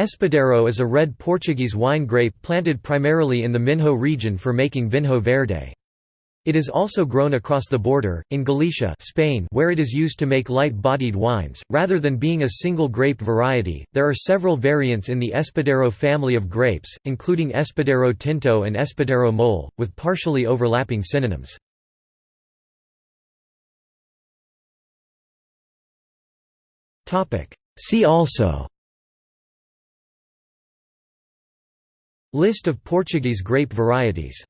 Espadeiro is a red Portuguese wine grape planted primarily in the Minho region for making vinho verde. It is also grown across the border, in Galicia Spain where it is used to make light-bodied wines. Rather than being a single grape variety, there are several variants in the Espadeiro family of grapes, including Espadeiro Tinto and Espadeiro Mole, with partially overlapping synonyms. See also List of Portuguese grape varieties